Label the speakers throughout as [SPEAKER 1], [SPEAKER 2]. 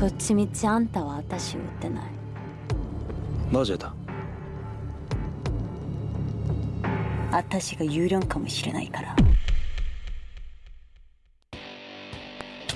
[SPEAKER 1] どっちみちあんたは私を撃ってない。
[SPEAKER 2] なぜだ？
[SPEAKER 1] 私が有料かもしれないから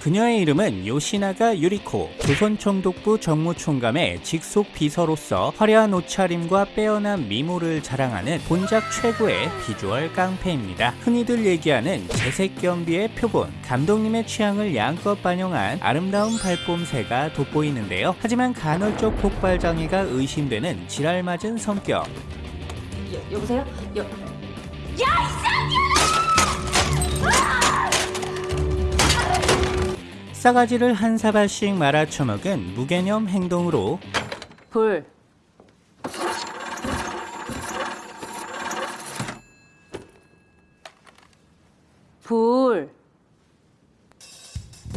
[SPEAKER 3] 그녀의 이름은 요시나가 유리코, 조선총독부 정무총감의 직속 비서로서 화려한 옷차림과 빼어난 미모를 자랑하는 본작 최고의 비주얼 깡패입니다. 흔히들 얘기하는 재색 겸비의 표본, 감독님의 취향을 양껏 반영한 아름다운 발뽐새가 돋보이는데요. 하지만 간헐적 폭발 장애가 의심되는 지랄맞은 성격.
[SPEAKER 1] 여, 여보세요? 여...
[SPEAKER 3] 싸가지를 한 사발씩 말아쳐먹은 무개념 행동으로
[SPEAKER 1] 불 불.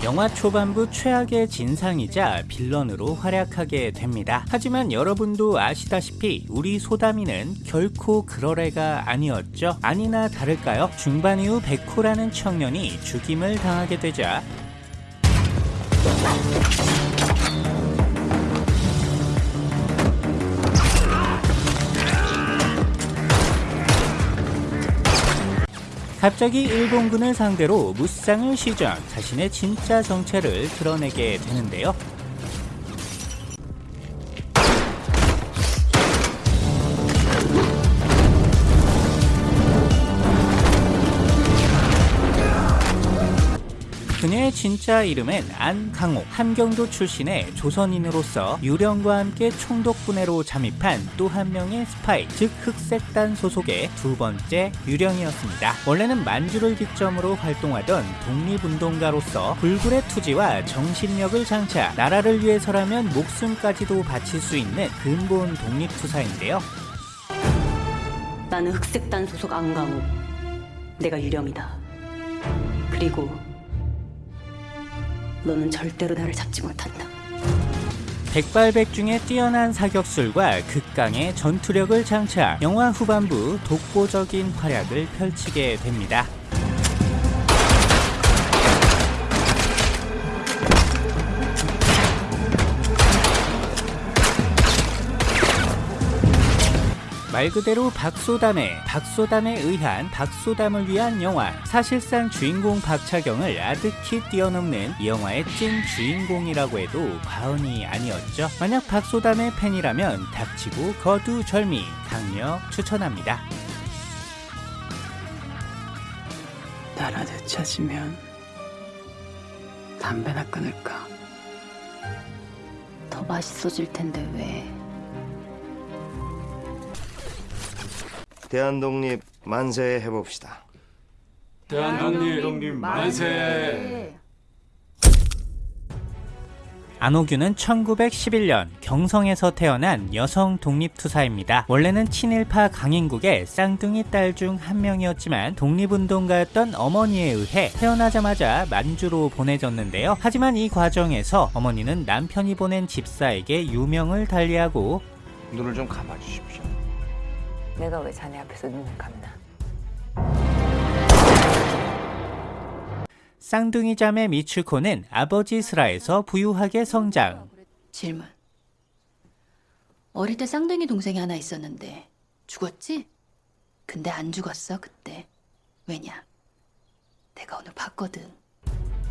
[SPEAKER 3] 영화 초반부 최악의 진상이자 빌런으로 활약하게 됩니다. 하지만 여러분도 아시다시피 우리 소담이는 결코 그럴 애가 아니었죠. 아니나 다를까요? 중반 이후 백호라는 청년이 죽임을 당하게 되자 갑자기 일본군을 상대로 무쌍을 시전 자신의 진짜 정체를 드러내게 되는데요. 진짜 이름은 안강옥, 함경도 출신의 조선인으로서 유령과 함께 총독분해로 잠입한 또 한 명의 스파이, 즉 흑색단 소속의 두 번째 유령이었습니다. 원래는 만주를 기점으로 활동하던 독립운동가로서 불굴의 투지와 정신력을 장차 나라를 위해서라면 목숨까지도 바칠 수 있는 근본 독립투사인데요.
[SPEAKER 1] 나는 흑색단 소속 안강우. 내가 유령이다. 그리고 너는 절대로 나를 잡지 못한다.
[SPEAKER 3] 백발백중의 뛰어난 사격술과 극강의 전투력을 장차 영화 후반부 독보적인 활약을 펼치게 됩니다. 말 그대로 박소담의 박소담에 의한 박소담을 위한 영화 사실상 주인공 박차경을 아득히 뛰어넘는 이 영화의 찐 주인공이라고 해도 과언이 아니었죠 만약 박소담의 팬이라면 닥치고 거두절미 강력 추천합니다
[SPEAKER 4] 나라도 찾으면 담배나 끊을까?
[SPEAKER 1] 더 맛있어질 텐데 왜?
[SPEAKER 5] 대한독립 만세 해봅시다.
[SPEAKER 6] 대한독립 만세.
[SPEAKER 3] 안호규는 1911년 경성에서 태어난 여성 독립투사입니다. 원래는 친일파 강인국의 쌍둥이 딸 중 한 명이었지만 독립운동가였던 어머니에 의해 태어나자마자 만주로 보내졌는데요. 하지만 이 과정에서 어머니는 남편이 보낸 집사에게 유명을 달리하고
[SPEAKER 5] 눈을 좀 감아주십시오.
[SPEAKER 7] 내가 왜 자네 앞에서 눈을 감나?
[SPEAKER 3] 쌍둥이 자매 미츠코는 아버지 슬하에서 부유하게 성장.
[SPEAKER 8] 질문. 어릴 때 쌍둥이 동생이 하나 있었는데 죽었지? 근데 안 죽었어 그때. 왜냐? 내가 오늘 봤거든.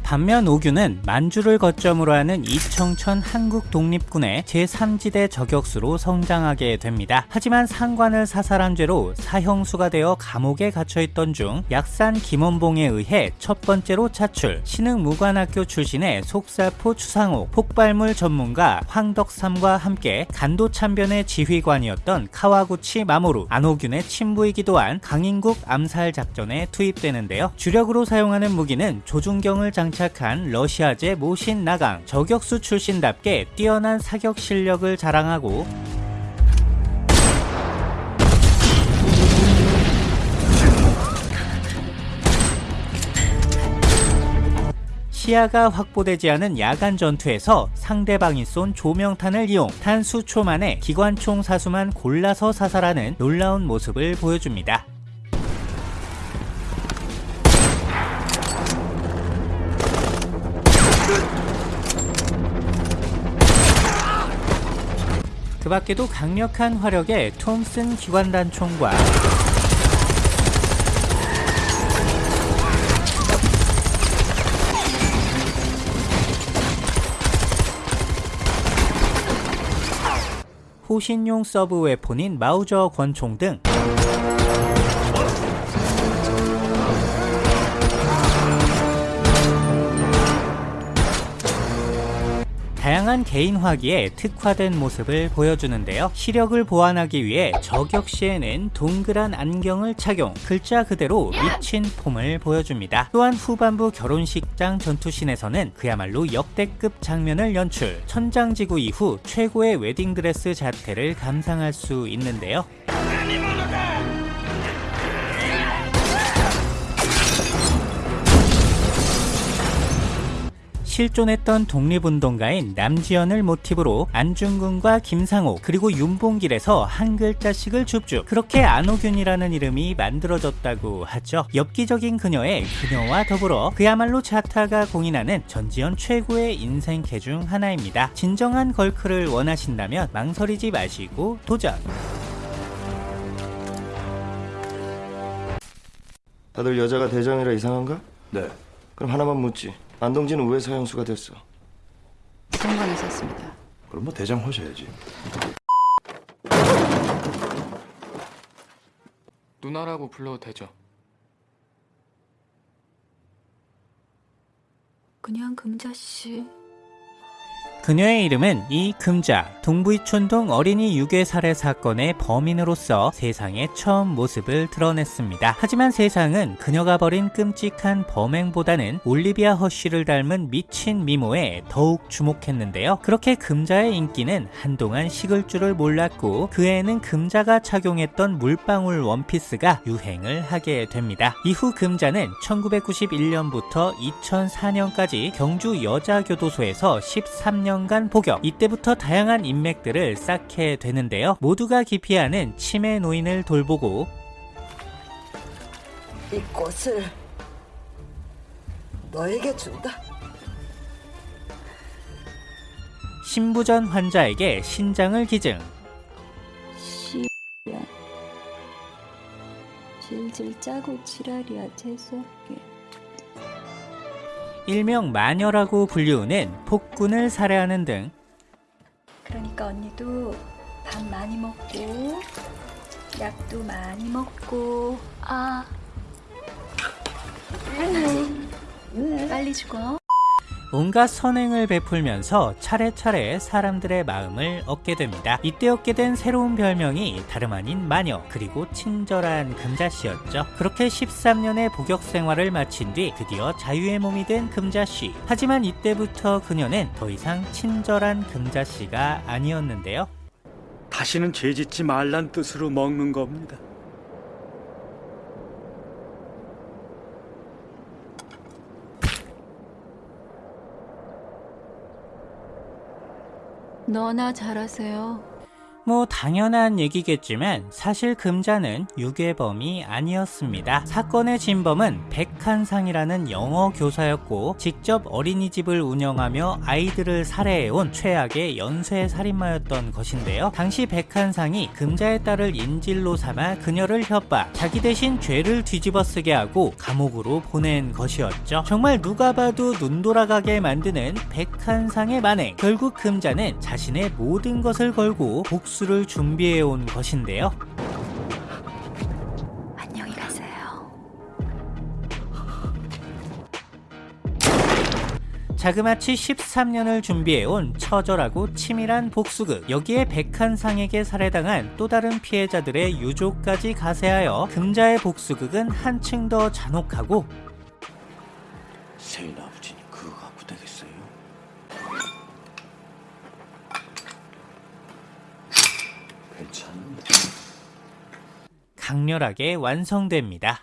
[SPEAKER 3] 반면 오규는 만주를 거점으로 하는 이청천 한국독립군의 제3지대 저격수로 성장하게 됩니다. 하지만 상관을 사살한 죄로 사형수가 되어 감옥에 갇혀있던 중 약산 김원봉에 의해 첫 번째로 차출 신흥 무관학교 출신의 속사포 추상옥 폭발물 전문가 황덕삼과 함께 간도 참변의 지휘관이었던 카와구치 마모루 안호균의 친부이기도 한 강인국 암살 작전에 투입되는데요. 주력으로 사용하는 무기는 조준경을 장 장착한 러시아제 모신 나강 저격수 출신답게 뛰어난 사격 실력을 자랑하고 시야가 확보되지 않은 야간 전투에서 상대방이 쏜 조명탄을 이용 탄 수초 만에 기관총 사수만 골라서 사살하는 놀라운 모습을 보여줍니다. 그 밖에도 강력한 화력의 톰슨 기관단총과 호신용 sub weapon인 마우저 권총 등 다양한 개인 화기에 특화된 모습을 보여주는데요. 시력을 보완하기 위해 저격 시에는 동그란 안경을 착용, 글자 그대로 미친 폼을 보여줍니다. 또한 후반부 결혼식장 전투신에서는 그야말로 역대급 장면을 연출, 천장지구 이후 최고의 웨딩드레스 자태를 감상할 수 있는데요. 실존했던 독립운동가인 남지연을 모티브로 안중근과 김상옥 그리고 윤봉길에서 한 글자씩을 줍줍 그렇게 안호균이라는 이름이 만들어졌다고 하죠 엽기적인 그녀의 그녀와 더불어 그야말로 자타가 공인하는 전지현 최고의 인생캐 중 하나입니다 진정한 걸크를 원하신다면 망설이지 마시고 도전
[SPEAKER 5] 다들 여자가 대장이라 이상한가?
[SPEAKER 2] 네.
[SPEAKER 5] 그럼 하나만 묻지. 안동진은 왜 사형수가 됐어?
[SPEAKER 8] 상관을 썼습니다.
[SPEAKER 2] 그럼 뭐 대장 하셔야지.
[SPEAKER 6] 누나라고 불러도 되죠?
[SPEAKER 8] 그냥 금자씨.
[SPEAKER 3] 그녀의 이름은 이금자, 동부이촌동 어린이 유괴 살해 사건의 범인으로서 세상에 처음 모습을 드러냈습니다. 하지만 세상은 그녀가 벌인 끔찍한 범행보다는 올리비아 허쉬를 닮은 미친 미모에 더욱 주목했는데요. 그렇게 금자의 인기는 한동안 식을 줄을 몰랐고 그 애는 금자가 착용했던 물방울 원피스가 유행을 하게 됩니다. 이후 금자는 1991년부터 2004년까지 경주 여자교도소에서 13 년간 복역 이때부터 다양한 인맥들을 쌓게 되는데요. 모두가 기피하는 치매 노인을 돌보고
[SPEAKER 4] 이 꽃을 너에게 준다.
[SPEAKER 3] 신부전 환자에게 신장을 기증.
[SPEAKER 1] 씨야. 질질 짜고 지랄이야. 재수없게
[SPEAKER 3] 일명 마녀라고 불리우는 폭군을 살해하는 등.
[SPEAKER 1] 그러니까 언니도 밥 많이 먹고 약도 많이 먹고 아. 빨리 죽어
[SPEAKER 3] 온갖 선행을 베풀면서 차례차례 사람들의 마음을 얻게 됩니다. 이때 얻게 된 새로운 별명이 다름 아닌 마녀 그리고 친절한 금자씨였죠. 그렇게 13년의 복역 생활을 마친 뒤 드디어 자유의 몸이 된 금자씨. 하지만 이때부터 그녀는 더 이상 친절한 금자씨가 아니었는데요.
[SPEAKER 9] 다시는 죄 짓지 말란 뜻으로 먹는 겁니다.
[SPEAKER 8] 너나 잘하세요.
[SPEAKER 3] 뭐 당연한 얘기겠지만 사실 금자는 유괴범이 아니었습니다. 사건의 진범은 백한상이라는 영어 교사였고 직접 어린이집을 운영하며 아이들을 살해해온 최악의 연쇄 살인마였던 것인데요. 당시 백한상이 금자의 딸을 인질로 삼아 그녀를 협박, 자기 대신 죄를 뒤집어쓰게 하고 감옥으로 보낸 것이었죠. 정말 누가 봐도 눈 돌아가게 만드는 백한상의 만행. 결국 금자는 자신의 모든 것을 걸고 복수 복수를 준비해 온 것인데요.
[SPEAKER 1] 안녕히 가세요
[SPEAKER 3] 자그마치 13년을 준비해 온 처절하고 치밀한 복수극 여기에 백한상에게 살해당한 또 다른 피해자들의 유족까지 가세하여 금자의 복수극은 한층 더 잔혹하고
[SPEAKER 9] 세인 아버지니 그거 갖고 되겠어요? 괜찮은데.
[SPEAKER 3] 강렬하게 완성됩니다.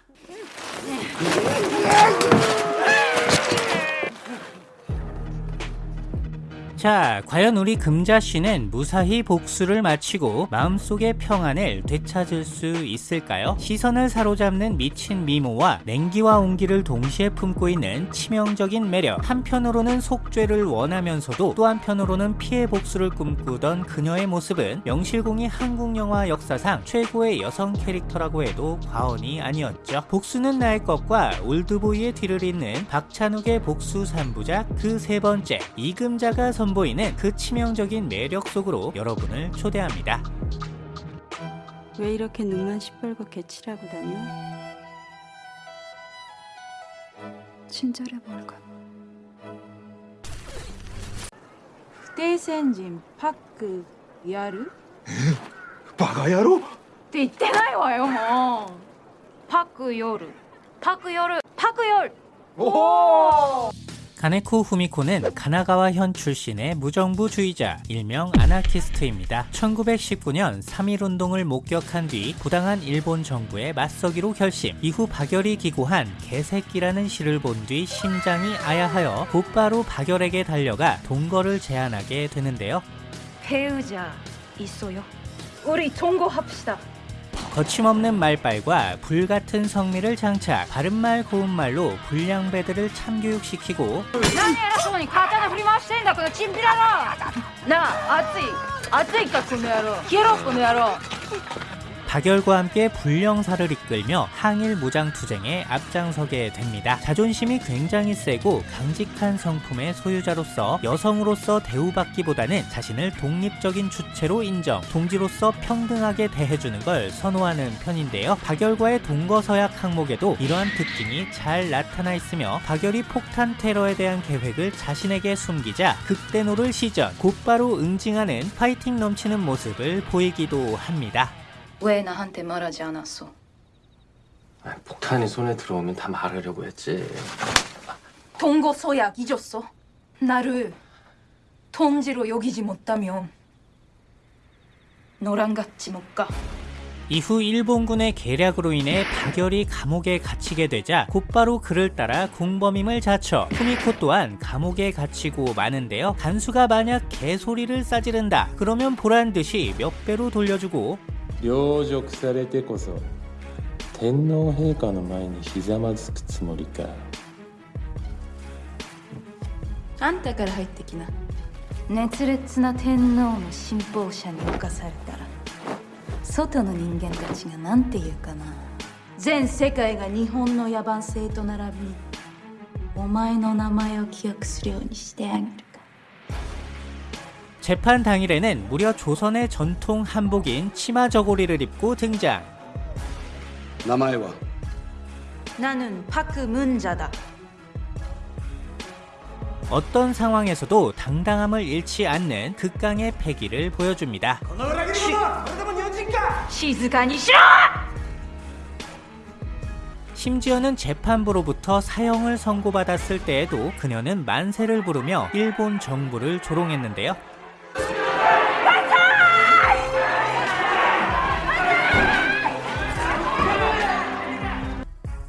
[SPEAKER 3] 자, 과연 우리 금자 씨는 무사히 복수를 마치고 마음속의 평안을 되찾을 수 있을까요? 시선을 사로잡는 미친 미모와 냉기와 온기를 동시에 품고 있는 치명적인 매력. 한편으로는 속죄를 원하면서도 또 한편으로는 피해 복수를 꿈꾸던 그녀의 모습은 명실공히 한국 영화 역사상 최고의 여성 캐릭터라고 해도 과언이 아니었죠. 복수는 나의 것과 올드보이의 뒤를 잇는 박찬욱의 복수 3부작 그 세 번째 이금자가 선 선보이는 그 치명적인 매력 속으로 여러분을 초대합니다.
[SPEAKER 1] 왜 이렇게 눈만 시뻘겋게 칠하고 다녀? 친절해
[SPEAKER 4] 보일까 대센진 파크 야르?
[SPEAKER 5] 바가야로?
[SPEAKER 4] 이때나이 와요 뭐 파크 요르 파크 요르 파크 요르 오!
[SPEAKER 3] 가네코 후미코는 가나가와 현 출신의 무정부주의자, 일명 아나키스트입니다. 1919년 3.1운동을 목격한 뒤 부당한 일본 정부에 맞서기로 결심. 이후 박열이 기고한 개새끼라는 시를 본 뒤 심장이 아야하여 곧바로 박열에게 달려가 동거를 제안하게 되는데요.
[SPEAKER 4] 배우자 있어요 우리 통고합시다
[SPEAKER 3] 거침없는 말빨과 불같은 성미를 장착, 바른말 고운말로 불량배들을 참교육시키고 박열과 함께 불령사를 이끌며 항일 무장투쟁에 앞장서게 됩니다. 자존심이 굉장히 세고 강직한 성품의 소유자로서 여성으로서 대우받기보다는 자신을 독립적인 주체로 인정, 동지로서 평등하게 대해주는 걸 선호하는 편인데요. 박열과의 동거서약 항목에도 이러한 특징이 잘 나타나 있으며 박열이 폭탄 테러에 대한 계획을 자신에게 숨기자 극대노를 시전, 곧바로 응징하는 파이팅 넘치는 모습을 보이기도 합니다.
[SPEAKER 8] 왜 나한테 말하지 않았어?
[SPEAKER 2] 폭탄이 손에 들어오면 다 말하려고 했지.
[SPEAKER 4] 동거 서약 잊었어 나를 통지로 여기지 못하면 너랑 같이 못 가
[SPEAKER 3] 이후 일본군의 계략으로 인해 박열이 감옥에 갇히게 되자 곧바로 그를 따라 공범임을 자처 후미코 또한 감옥에 갇히고 마는데요 간수가 만약 개소리를 싸지른다 그러면 보란듯이 몇 배로 돌려주고
[SPEAKER 10] 陵辱されてこそ天皇陛下の前にひざまずくつもりか。
[SPEAKER 4] あんたから入ってきな。熱烈な天皇の信奉者に侵されたら外の人間たちが何て言うかな。全世界が日本の野蛮性と並びお前の名前を記憶するようにしてあげる。か
[SPEAKER 3] 재판 당일에는 무려 조선의 전통 한복인 치마 저고리를 입고 등장.
[SPEAKER 2] 나마에와
[SPEAKER 4] 나는 파크문자다.
[SPEAKER 3] 어떤 상황에서도 당당함을 잃지 않는 극강의 패기를 보여줍니다.
[SPEAKER 4] 시즈간이 싫어!
[SPEAKER 3] 심지어는 재판부로부터 사형을 선고받았을 때에도 그녀는 만세를 부르며 일본 정부를 조롱했는데요.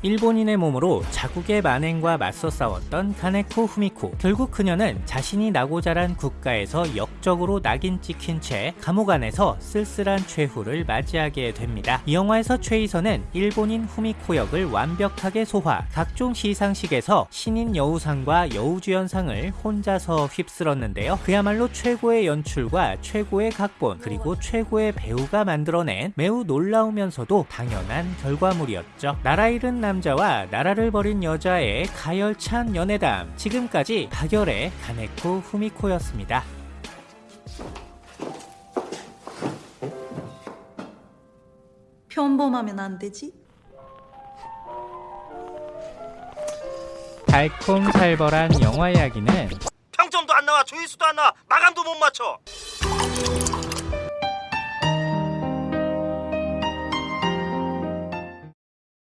[SPEAKER 3] 일본인의 몸으로 자국의 만행과 맞서 싸웠던 가네코 후미코. 결국 그녀는 자신이 나고 자란 국가에서 역적으로 낙인 찍힌 채 감옥 안에서 쓸쓸한 최후를 맞이하게 됩니다. 이 영화에서 최희선은 일본인 후미코 역을 완벽하게 소화, 각종 시상식에서 신인 여우상과 여우주연상을 혼자서 휩쓸었는데요. 그야말로 최고의 연출과 최고의 각본, 그리고 최고의 배우가 만들어낸 매우 놀라우면서도 당연한 결과물이었죠. 나라 잃은 남자와 나라를 버린 여자의 가열찬 연애담. 지금까지 박열의 가네코 후미코였습니다.
[SPEAKER 4] 평범하면 안 되지?
[SPEAKER 3] 달콤살벌한 영화 이야기는
[SPEAKER 5] 평점도 안 나와 조회수도 안 나와 마감도 못 맞춰